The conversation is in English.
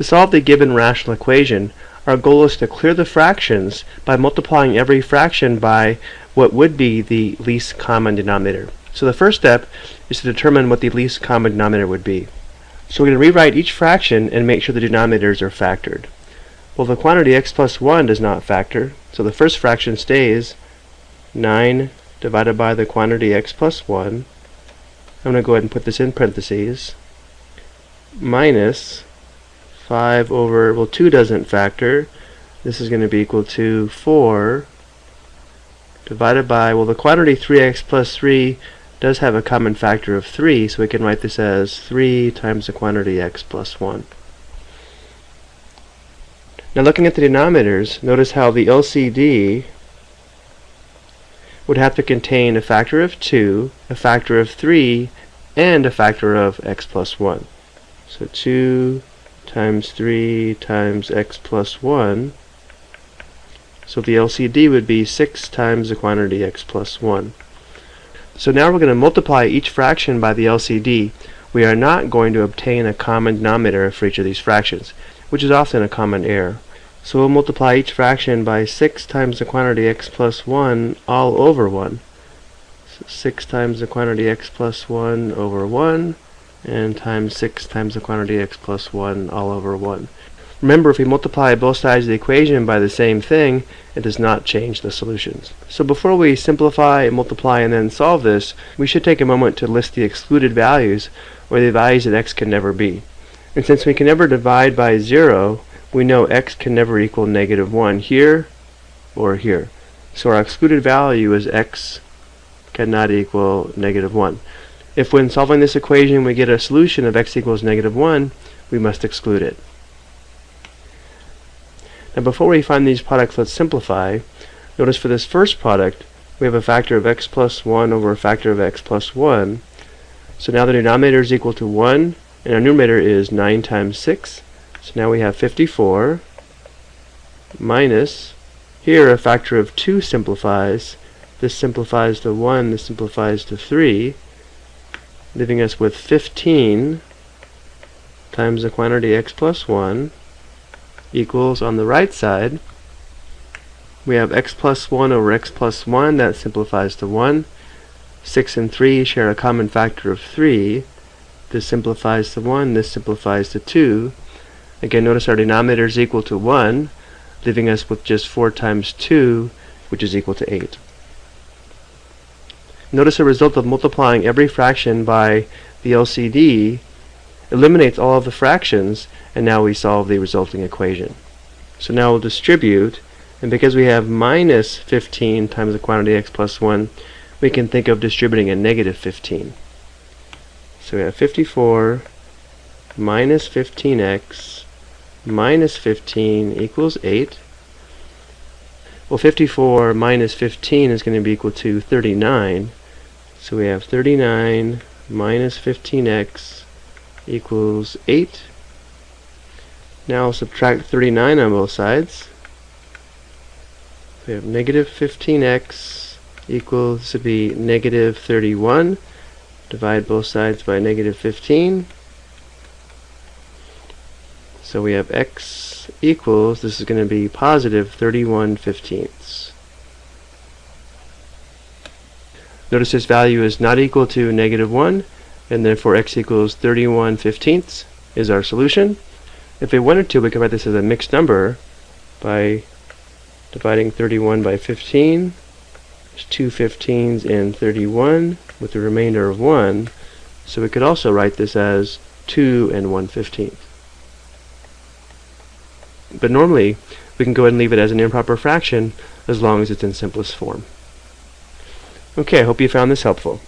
To solve the given rational equation, our goal is to clear the fractions by multiplying every fraction by what would be the least common denominator. So the first step is to determine what the least common denominator would be. So we're going to rewrite each fraction and make sure the denominators are factored. Well, the quantity x plus 1 does not factor, so the first fraction stays 9 divided by the quantity x plus 1. I'm going to go ahead and put this in parentheses. Minus 5 over, well 2 doesn't factor. This is going to be equal to 4 divided by, well the quantity 3x plus 3 does have a common factor of 3, so we can write this as 3 times the quantity x plus 1. Now looking at the denominators, notice how the LCD would have to contain a factor of 2, a factor of 3, and a factor of x plus 1. So 2 times 3 times x plus 1. So the LCD would be 6 times the quantity x plus 1. So now we're going to multiply each fraction by the LCD. We are not going to obtain a common denominator for each of these fractions, which is often a common error. So we'll multiply each fraction by 6 times the quantity x plus 1 all over 1. So 6 times the quantity x plus 1 over 1, and times 6 times the quantity x plus 1 all over 1. Remember, if we multiply both sides of the equation by the same thing, it does not change the solutions. So before we simplify, multiply, and then solve this, we should take a moment to list the excluded values, or the values that x can never be. And since we can never divide by 0, we know x can never equal negative 1 here or here. So our excluded value is x cannot equal negative 1. If when solving this equation we get a solution of x equals negative 1, we must exclude it. Now before we find these products, let's simplify. Notice for this first product, we have a factor of x plus 1 over a factor of x plus 1. So now the denominator is equal to 1, and our numerator is 9 times 6. So now we have 54 minus, here a factor of 2 simplifies. This simplifies to 1, this simplifies to 3, leaving us with 15 times the quantity x plus 1 equals on the right side we have x plus 1 over x plus 1 that simplifies to 1 6 and 3 share a common factor of 3 this simplifies to 1 this simplifies to 2 again notice our denominator is equal to 1 leaving us with just 4 times 2 which is equal to 8 notice the result of multiplying every fraction by the LCD eliminates all of the fractions and now we solve the resulting equation. So now we'll distribute and because we have minus 15 times the quantity x plus 1 we can think of distributing a negative 15. So we have 54 minus 15x minus 15 equals 8. Well 54 minus 15 is going to be equal to 39. So we have 39 minus 15x equals 8. Now I'll subtract 39 on both sides. We have negative 15x equals to be negative 31. Divide both sides by negative 15. So we have x equals, this is going to be positive 31 fifteenths. Notice this value is not equal to negative 1, and therefore x equals 31 fifteenths is our solution. If we wanted to, we could write this as a mixed number by dividing 31 by 15. There's two 15s in 31 with the remainder of 1. So we could also write this as 2 and 1 15th. But normally, we can go ahead and leave it as an improper fraction as long as it's in simplest form. Okay, I hope you found this helpful.